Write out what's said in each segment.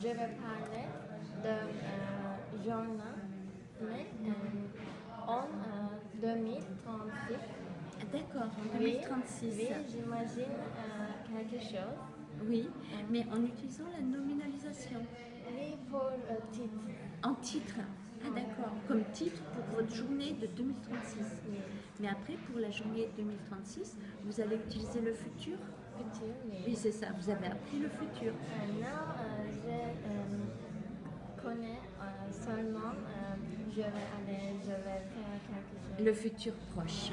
je vais parler de euh, journal mais, euh, en euh, 2036. D'accord, en Oui, 2036. Oui, j'imagine euh, quelque chose. Oui, mais en utilisant la nominalisation. Oui, pour euh, titre. En titre. Ah d'accord, comme titre pour votre journée de 2036. Mais après, pour la journée 2036, vous allez utiliser le futur? Futur, oui. Oui, c'est ça, vous avez appris le futur. Euh, seulement, euh, je vais aller, je vais faire quelque chose. Le futur proche.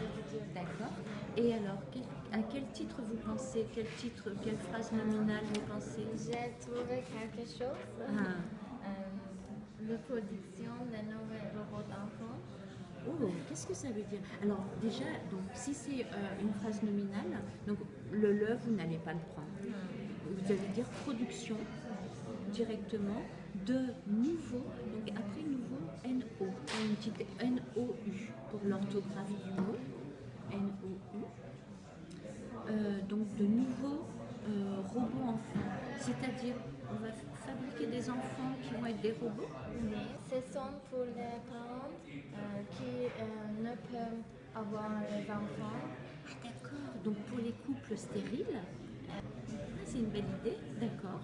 D'accord. Et alors, quel- à quel titre vous pensez? Quel titre, quelle phrase nominale vous pensez? J'ai trouvé quelque chose. Ah. Euh, la production de nouveaux robots d'enfants. Oh, qu'est-ce que ça veut dire? Alors déjà, donc si c'est euh, une phrase nominale, donc le le, vous n'allez pas le prendre. Vous allez dire production directement de nouveau, donc après nouveau, NO, une petite NOU pour l'orthographe du mot, NOU. Euh, donc de nouveaux euh, robots enfants, c'est-à-dire on va fabriquer des enfants qui vont être des robots Oui, ce sont pour les parents euh, qui ne peuvent avoir les enfants. Ah d'accord, donc pour les couples stériles, c'est une belle idée, d'accord.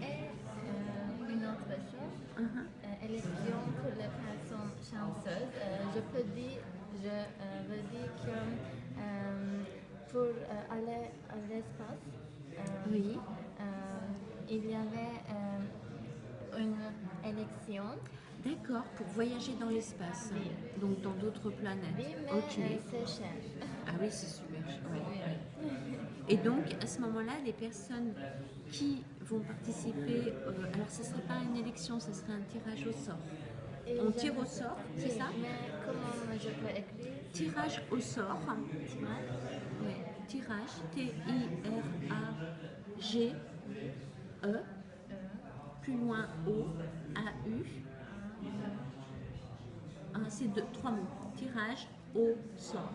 Et euh, une autre chose, Mhm. euh, élection pour les chanceuses. Euh, je peux dire, je euh, veux dire que euh, pour aller à l'espace, Oui. il y avait une élection. D'accord, pour voyager dans l'espace, donc dans d'autres planètes. Oui, mais c'est cher. Ah oui, c'est super. ouais, ouais. Et donc, à ce moment-là, les personnes qui vont participer, euh, alors ce ne serait pas une élection, ce serait un tirage au sort. On tire au sort, c'est ça Mais comment je peux écrire Tirage au sort. Tirage tirage, T-I-R-A-G-E, plus loin O-A-U. Ah, c'est trois mots. Tirage au sort.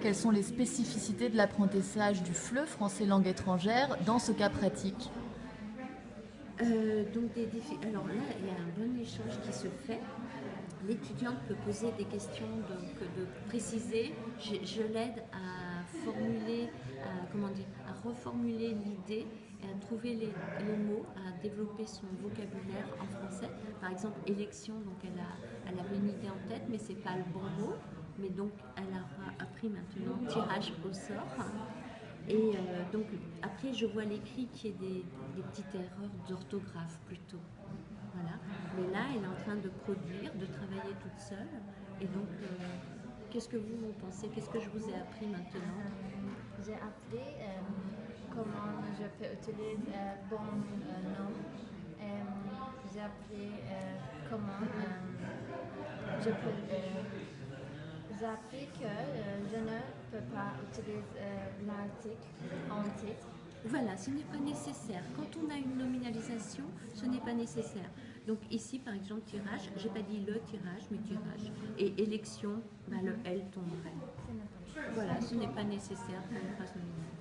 Quelles sont les spécificités de l'apprentissage du FLE, français langue étrangère, dans ce cas pratique Euh, donc. Alors là, il y a un bon échange qui se fait. L'étudiante peut poser des questions, donc de préciser. Je, l'aide à formuler, comment dire, à reformuler l'idée et à trouver les, mots, à développer son vocabulaire en français. Par exemple, élection, donc elle, a, une idée en tête, mais c'est pas le bon mot. Mais donc, elle aura appris maintenant tirage au sort. Et euh, donc, après, je vois l'écrit qui est des, des petites erreurs d'orthographe plutôt. Voilà. Mais là, elle est en train de produire, de travailler toute seule. Et donc, euh, qu'est-ce que vous, vous pensez? Qu'est-ce que je vous ai appris maintenant? J'ai appris euh, comment je peux utiliser bon nom. J'ai appris comment je peux. J'ai appris que euh, je ne peux pas utiliser euh, l'article en titre. Voilà, ce n'est pas nécessaire. Quand on a une nominalisation, ce n'est pas nécessaire. Donc ici, par exemple, tirage, j'ai pas dit le tirage, mais tirage. Et élection, bah, le L tomberait. Voilà, ce n'est pas nécessaire pour une phrase nominale.